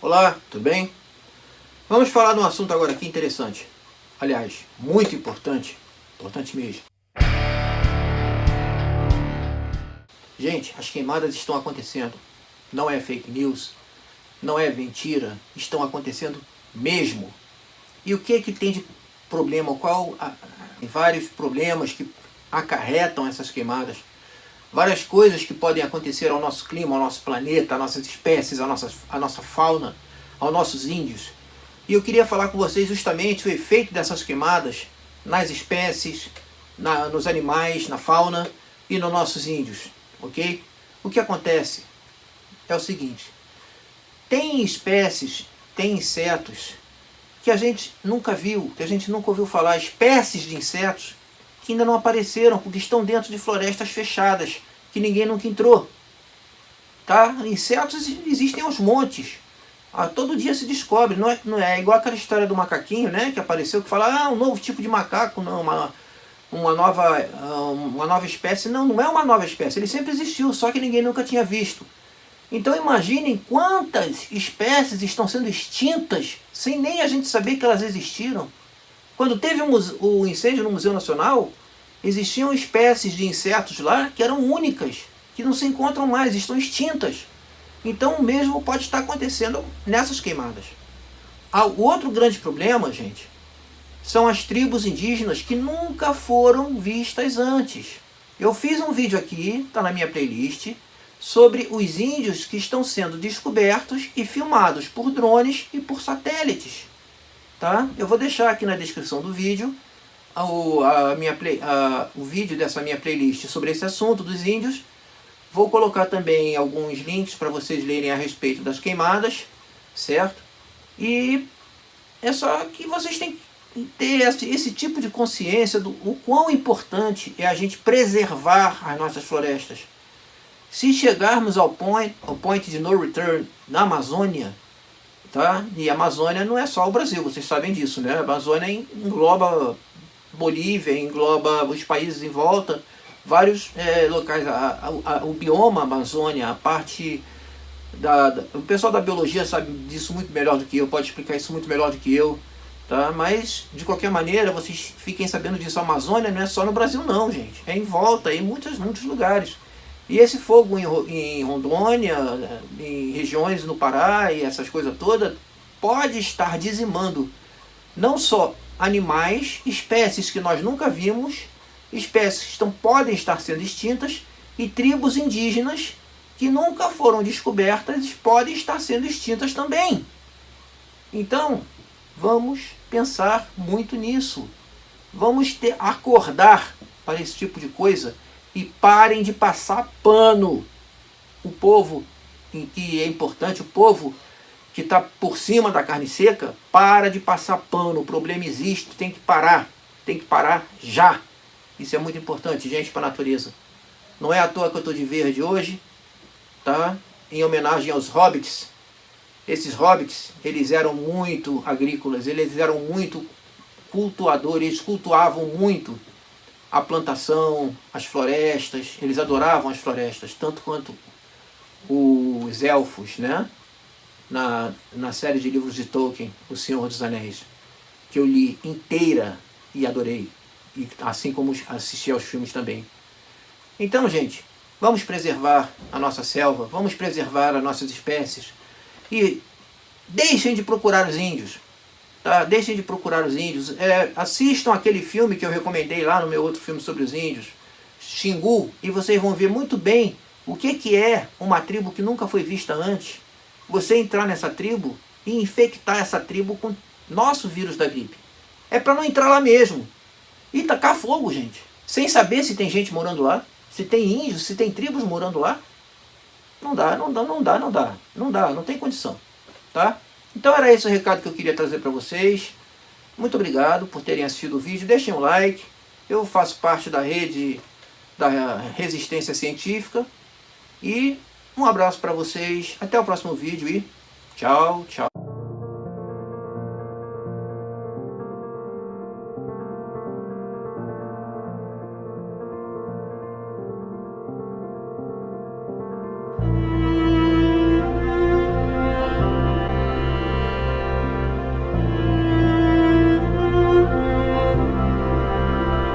Olá, tudo bem? Vamos falar de um assunto agora aqui interessante. Aliás, muito importante. Importante mesmo. Gente, as queimadas estão acontecendo. Não é fake news, não é mentira, estão acontecendo mesmo. E o que é que tem de problema? Qual a, vários problemas que acarretam essas queimadas? Várias coisas que podem acontecer ao nosso clima, ao nosso planeta, às nossas espécies, à nossa, à nossa fauna, aos nossos índios. E eu queria falar com vocês justamente o efeito dessas queimadas nas espécies, na, nos animais, na fauna e nos nossos índios, ok? O que acontece é o seguinte, tem espécies, tem insetos que a gente nunca viu, que a gente nunca ouviu falar, espécies de insetos que ainda não apareceram, porque estão dentro de florestas fechadas, que ninguém nunca entrou. Tá? Insetos existem aos montes. Ah, todo dia se descobre, não é, não é igual aquela história do macaquinho, né, que apareceu, que fala, ah, um novo tipo de macaco, não, uma, uma, nova, ah, uma nova espécie. Não, não é uma nova espécie, ele sempre existiu, só que ninguém nunca tinha visto. Então imaginem quantas espécies estão sendo extintas, sem nem a gente saber que elas existiram. Quando teve o incêndio no Museu Nacional, existiam espécies de insetos lá que eram únicas, que não se encontram mais, estão extintas. Então o mesmo pode estar acontecendo nessas queimadas. Ah, o outro grande problema, gente, são as tribos indígenas que nunca foram vistas antes. Eu fiz um vídeo aqui, está na minha playlist, sobre os índios que estão sendo descobertos e filmados por drones e por satélites tá? Eu vou deixar aqui na descrição do vídeo o, a minha play, a, o vídeo dessa minha playlist sobre esse assunto dos índios. Vou colocar também alguns links para vocês lerem a respeito das queimadas, certo? E é só que vocês têm que ter esse, esse tipo de consciência do o quão importante é a gente preservar as nossas florestas. Se chegarmos ao point, ao point de no return na Amazônia, Tá? E a Amazônia não é só o Brasil, vocês sabem disso, né? A Amazônia engloba Bolívia, engloba os países em volta, vários é, locais, a, a, a, o bioma Amazônia, a parte da, da, O pessoal da biologia sabe disso muito melhor do que eu, pode explicar isso muito melhor do que eu, tá? Mas, de qualquer maneira, vocês fiquem sabendo disso, a Amazônia não é só no Brasil não, gente, é em volta, é em muitos, muitos lugares. E esse fogo em, em Rondônia, em regiões no Pará e essas coisas todas, pode estar dizimando não só animais, espécies que nós nunca vimos, espécies que estão, podem estar sendo extintas, e tribos indígenas que nunca foram descobertas podem estar sendo extintas também. Então, vamos pensar muito nisso. Vamos ter, acordar para esse tipo de coisa e parem de passar pano. O povo, que é importante, o povo que está por cima da carne seca, para de passar pano. O problema existe, tem que parar. Tem que parar já. Isso é muito importante, gente, para a natureza. Não é à toa que eu estou de verde hoje, tá? Em homenagem aos hobbits. Esses hobbits, eles eram muito agrícolas, eles eram muito cultuadores, cultuavam muito a plantação, as florestas, eles adoravam as florestas, tanto quanto os elfos, né? Na, na série de livros de Tolkien, O Senhor dos Anéis, que eu li inteira e adorei, e assim como assisti aos filmes também. Então, gente, vamos preservar a nossa selva, vamos preservar as nossas espécies, e deixem de procurar os índios, Tá? Deixem de procurar os índios. É, assistam aquele filme que eu recomendei lá no meu outro filme sobre os índios, Xingu, e vocês vão ver muito bem o que, que é uma tribo que nunca foi vista antes. Você entrar nessa tribo e infectar essa tribo com nosso vírus da gripe. É para não entrar lá mesmo. E tacar fogo, gente. Sem saber se tem gente morando lá, se tem índios, se tem tribos morando lá. Não dá, não dá, não dá, não dá. Não dá, não tem condição. Tá? Então era esse o recado que eu queria trazer para vocês. Muito obrigado por terem assistido o vídeo. Deixem um like. Eu faço parte da rede da Resistência Científica. E um abraço para vocês. Até o próximo vídeo e tchau, tchau.